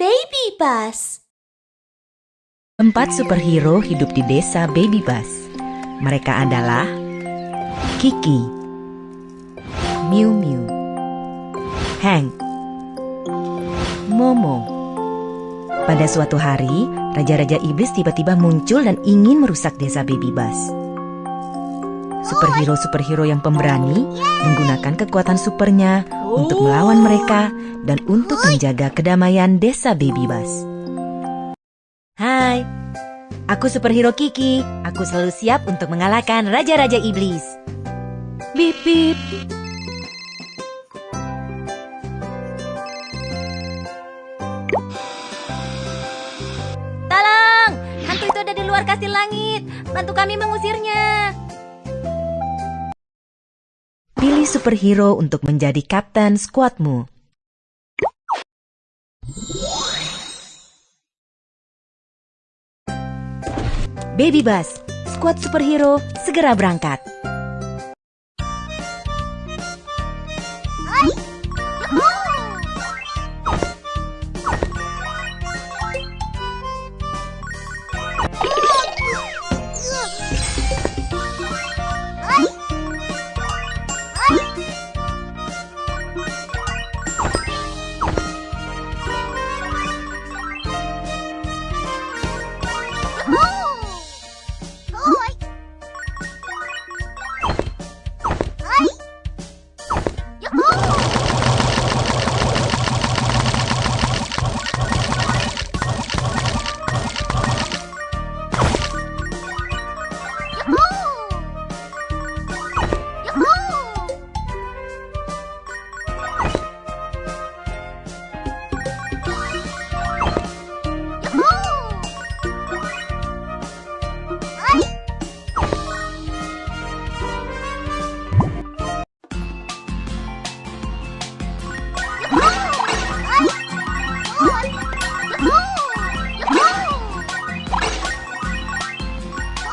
Baby Bus. Empat superhero hidup di desa Baby Bus. Mereka adalah Kiki, Miu Miu, Hank, Momo. Pada suatu hari, Raja-Raja Iblis tiba-tiba muncul dan ingin merusak desa Baby Bus. Superhero-superhero yang pemberani menggunakan kekuatan supernya untuk melawan mereka dan untuk menjaga kedamaian desa Baby Bus. Hai, aku superhero Kiki. Aku selalu siap untuk mengalahkan Raja-Raja Iblis. Bip bip. Tolong! Hantu itu ada di luar kastil langit. Bantu kami mengusirnya. Superhero untuk menjadi kapten skuadmu. Baby Bus, skuad superhero segera berangkat.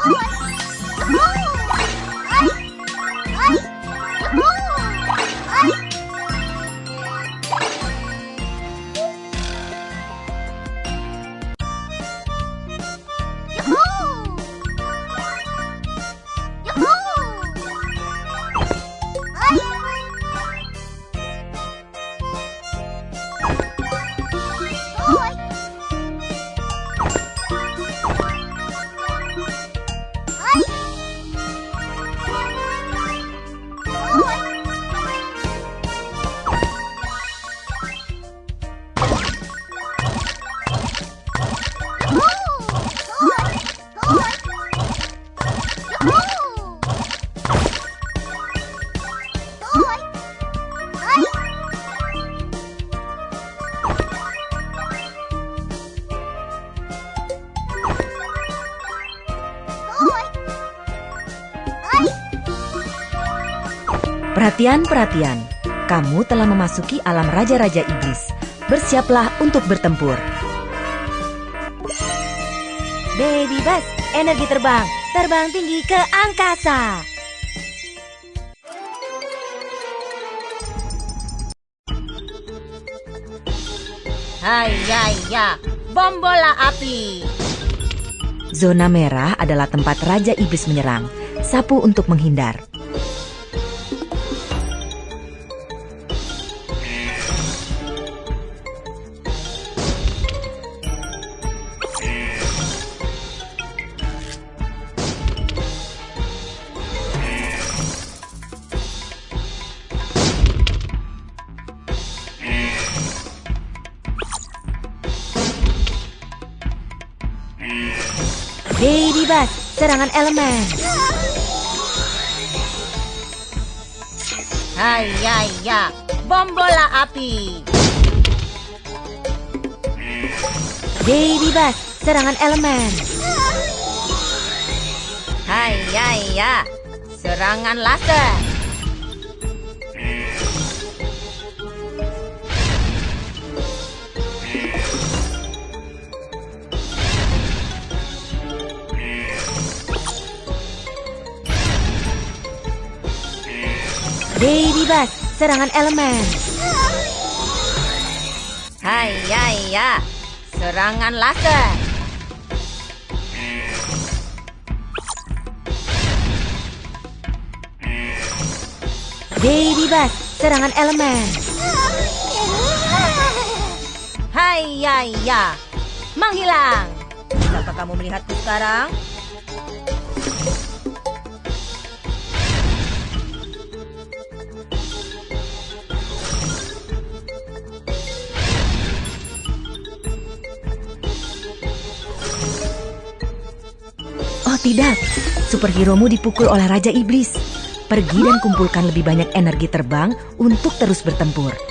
Oh, Perhatian, perhatian. Kamu telah memasuki alam raja-raja iblis. Bersiaplah untuk bertempur. Baby Bus, energi terbang. Terbang tinggi ke angkasa. Hai ya ya, bom bola api. Zona merah adalah tempat raja iblis menyerang. Sapu untuk menghindar. Baby Bus, serangan elemen. Hai ya ya, bom bola api. Baby Bus, serangan elemen. Hai ya ya, serangan laser. Bus, serangan elemen. Hai ya ya, serangan laser. Baby Bass, serangan elemen. Hai ya ya, menghilang. Bisakah kamu melihatku sekarang? Tidak, superheromu dipukul oleh Raja Iblis. Pergi dan kumpulkan lebih banyak energi terbang untuk terus bertempur.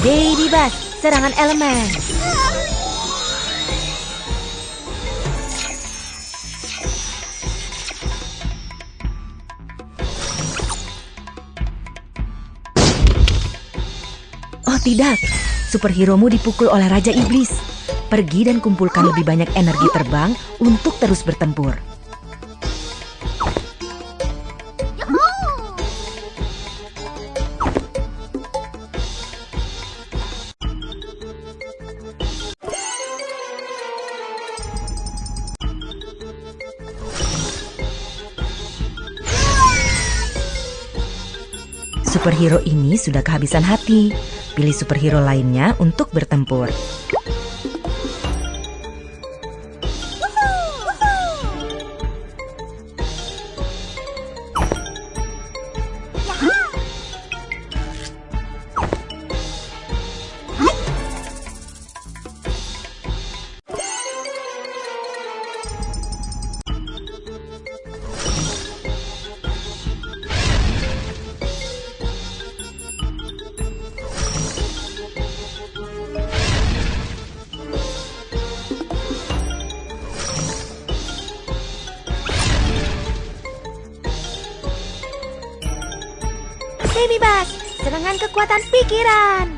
Baby Bass, serangan elemen. Oh tidak, superheromu dipukul oleh Raja Iblis. Pergi dan kumpulkan lebih banyak energi terbang untuk terus bertempur. Superhero ini sudah kehabisan hati. Pilih superhero lainnya untuk bertempur. Baby Bass, serangan kekuatan pikiran.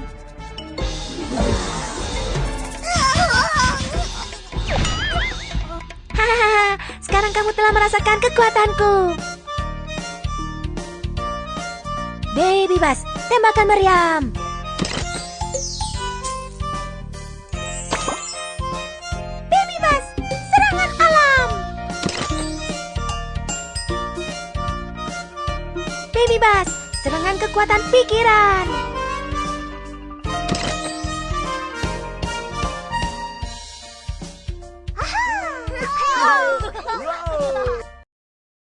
Hahaha, sekarang kamu telah merasakan kekuatanku. Baby Bass, tembakan meriam. Baby Bass, serangan kekuatan pikiran.